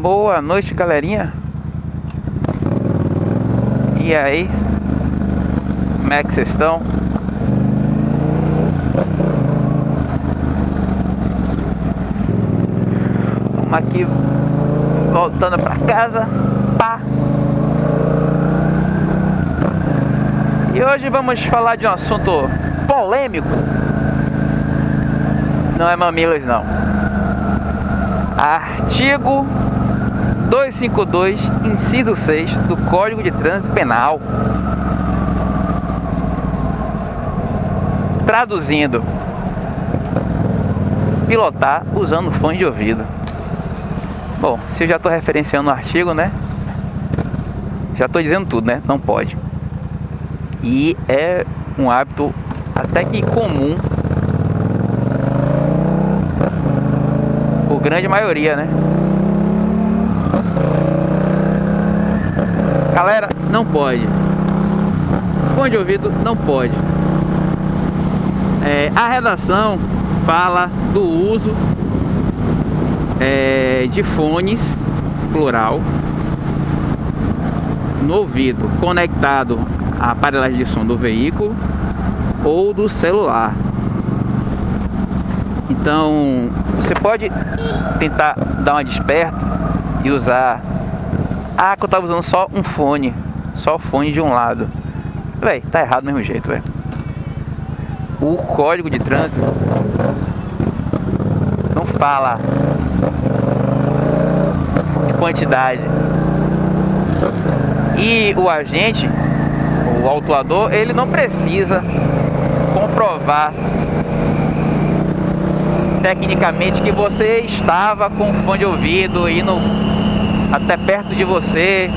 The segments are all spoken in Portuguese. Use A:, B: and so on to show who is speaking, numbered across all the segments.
A: Boa noite, galerinha. E aí? Como é que vocês estão? Vamos aqui voltando para casa. Pá. E hoje vamos falar de um assunto polêmico. Não é mamilos não. Artigo 252, inciso 6 do Código de Trânsito Penal. Traduzindo, pilotar usando fone de ouvido. Bom, se eu já estou referenciando o artigo, né? Já estou dizendo tudo, né? Não pode. E é um hábito até que comum por grande maioria, né? Galera, não pode. Fone de ouvido não pode. É, a redação fala do uso é, de fones, plural, no ouvido, conectado à aparelhagem de som do veículo ou do celular. Então, você pode tentar dar uma desperto e usar. Ah, que eu tava usando só um fone, só o fone de um lado. Véi, tá errado do mesmo jeito, velho. O código de trânsito não fala de quantidade. E o agente, o autuador, ele não precisa comprovar tecnicamente que você estava com fone de ouvido indo até perto de você.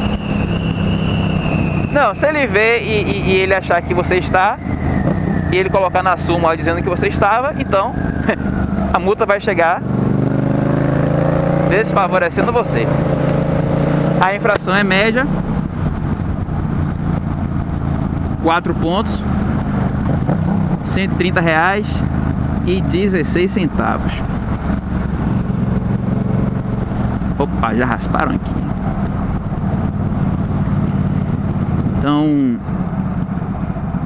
A: Não, se ele vê e, e, e ele achar que você está, e ele colocar na súmula dizendo que você estava, então a multa vai chegar desfavorecendo você. A infração é média, 4 pontos, 130 reais e 16 centavos. Opa, já rasparam aqui. Então,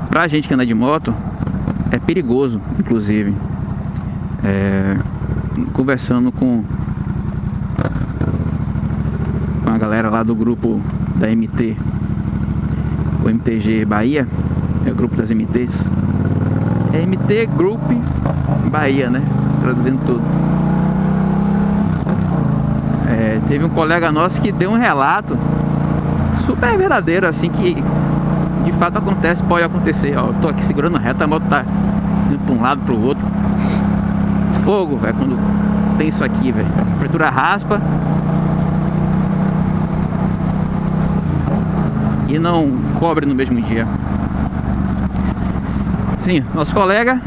A: pra gente que anda de moto, é perigoso, inclusive. É, conversando com, com a galera lá do grupo da MT, o MTG Bahia, é o grupo das MTs. É MT Group Bahia, né? Traduzindo tudo. É, teve um colega nosso que deu um relato super verdadeiro, assim, que de fato acontece, pode acontecer. Ó, eu tô aqui segurando reta, a moto tá indo pra um lado, pro outro. Fogo, velho, quando tem isso aqui, velho. A temperatura raspa. E não cobre no mesmo dia. Sim, nosso colega,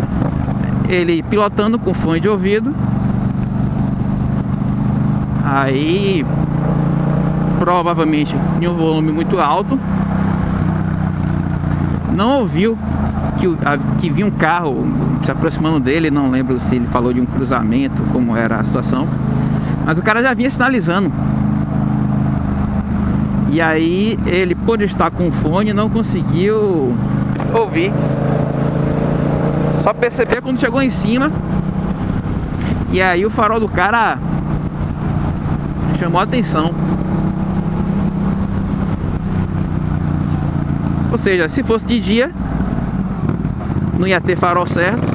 A: ele pilotando com fone de ouvido. Aí, provavelmente em um volume muito alto, não ouviu que, a, que um carro se aproximando dele, não lembro se ele falou de um cruzamento, como era a situação, mas o cara já vinha sinalizando. E aí ele, por estar com fone, não conseguiu ouvir. Só percebeu quando chegou em cima. E aí o farol do cara chamou a atenção. Ou seja, se fosse de dia, não ia ter farol certo.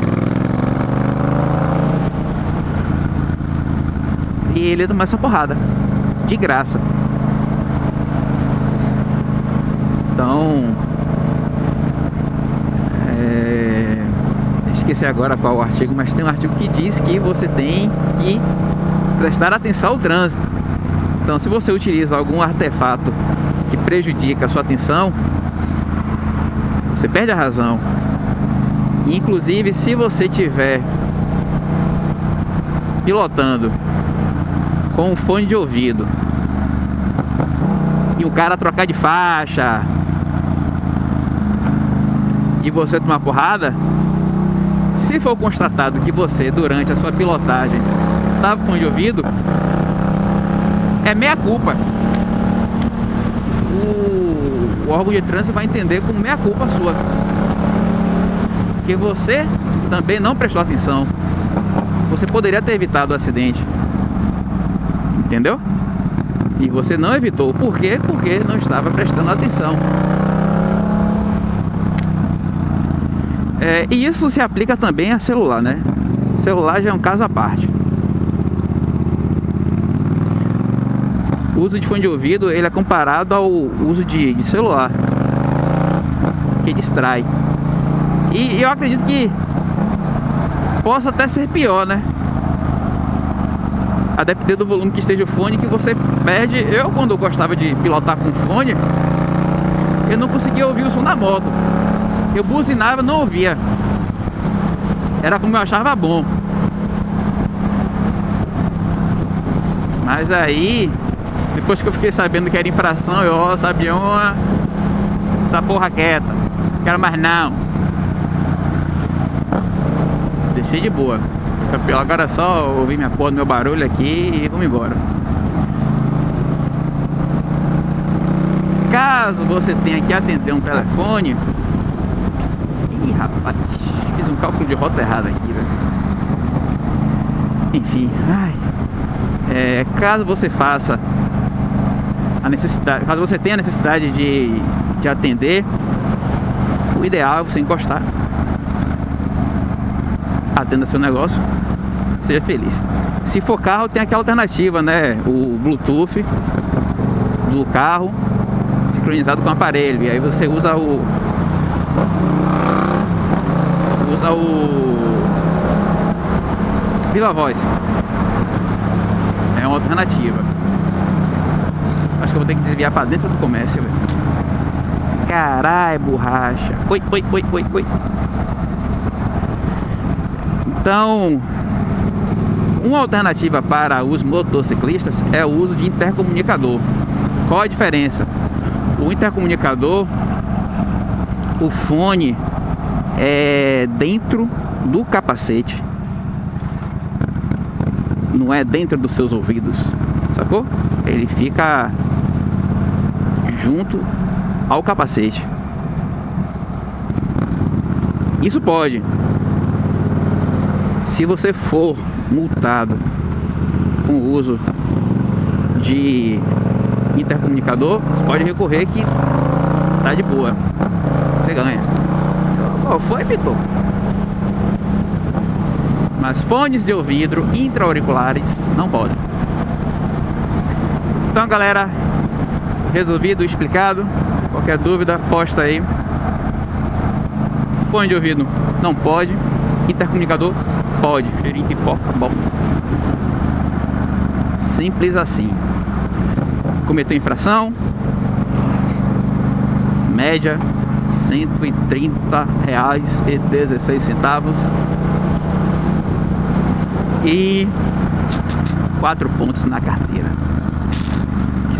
A: E ele ia tomar essa porrada. De graça. Então. É... Esqueci agora qual o artigo, mas tem um artigo que diz que você tem que prestar atenção ao trânsito. Então, se você utiliza algum artefato que prejudica a sua atenção, você perde a razão. Inclusive, se você tiver pilotando com um fone de ouvido e o cara trocar de faixa e você tomar porrada, se for constatado que você durante a sua pilotagem estava com fone de ouvido, é meia culpa. O, o órgão de trânsito vai entender como meia culpa sua. Que você também não prestou atenção. Você poderia ter evitado o acidente. Entendeu? E você não evitou. Por quê? Porque não estava prestando atenção. É, e isso se aplica também a celular, né? Celular já é um caso à parte. O uso de fone de ouvido ele é comparado ao uso de, de celular, que distrai. E eu acredito que possa até ser pior, né? A depender do volume que esteja o fone que você perde. Eu, quando eu gostava de pilotar com fone, eu não conseguia ouvir o som da moto. Eu buzinava, não ouvia. Era como eu achava bom. Mas aí, depois que eu fiquei sabendo que era infração, eu, ó, sabia uma. Essa porra quieta. Quero mais não. Deixei de boa. Agora é só ouvir minha porra, meu barulho aqui e vamos embora. Caso você tenha que atender um telefone, Ih, rapaz, fiz um cálculo de rota errado aqui, velho. Enfim, ai. É, caso você faça a necessidade, caso você tenha a necessidade de, de atender, o ideal é você encostar. Atenda seu negócio, seja feliz. Se for carro, tem aquela alternativa, né? O Bluetooth do carro sincronizado com o aparelho. E aí você usa o usa o Viva Voz. É uma alternativa. Que eu vou ter que desviar para dentro do comércio, velho. Caralho, borracha. Oi, oi, oi, oi, oi. Então, uma alternativa para os motociclistas é o uso de intercomunicador. Qual a diferença? O intercomunicador, o fone é dentro do capacete. Não é dentro dos seus ouvidos, sacou? Ele fica junto ao capacete. Isso pode. Se você for multado com o uso de intercomunicador, pode recorrer que tá de boa. Você ganha. Qual foi, Vitor? Mas fones de ouvido intra-auriculares não podem. Então, galera, resolvido, explicado. Qualquer dúvida, posta aí. Fone de ouvido não pode. Intercomunicador pode. Cheirinho pipoca, bom. Simples assim. Cometeu infração. Média 130 reais e 16 centavos e quatro pontos na carteira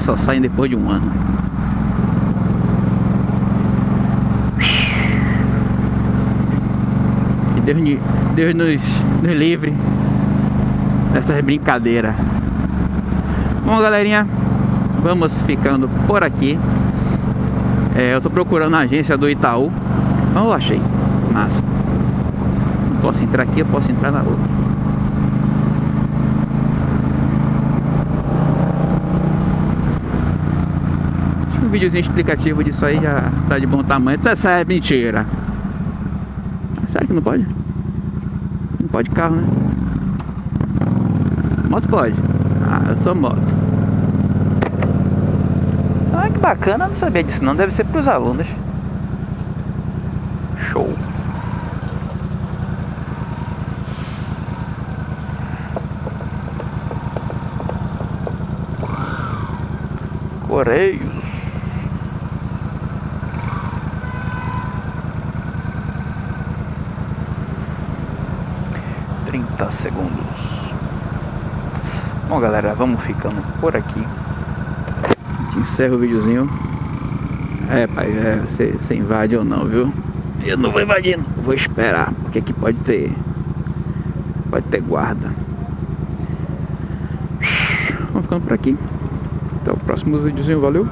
A: só saem depois de um ano. E Deus, Deus nos, nos livre dessas brincadeiras. Bom, galerinha, vamos ficando por aqui. É, eu tô procurando a agência do Itaú. Não achei. Massa. Não posso entrar aqui, eu posso entrar na outra. Acho que um videozinho explicativo disso aí já tá de bom tamanho. Isso é mentira. Será que não pode? Não pode carro, né? Moto pode. Ah, eu sou moto. Ah, que bacana, não sabia disso não, deve ser para os alunos. Show. Correios. Trinta segundos. Bom galera, vamos ficando por aqui encerra o videozinho. É, pai, é, você, invade ou não, viu? Eu não vou invadir, não. Vou esperar, porque aqui pode ter. Pode ter guarda. Vamos ficando por aqui. Até o próximo videozinho, valeu.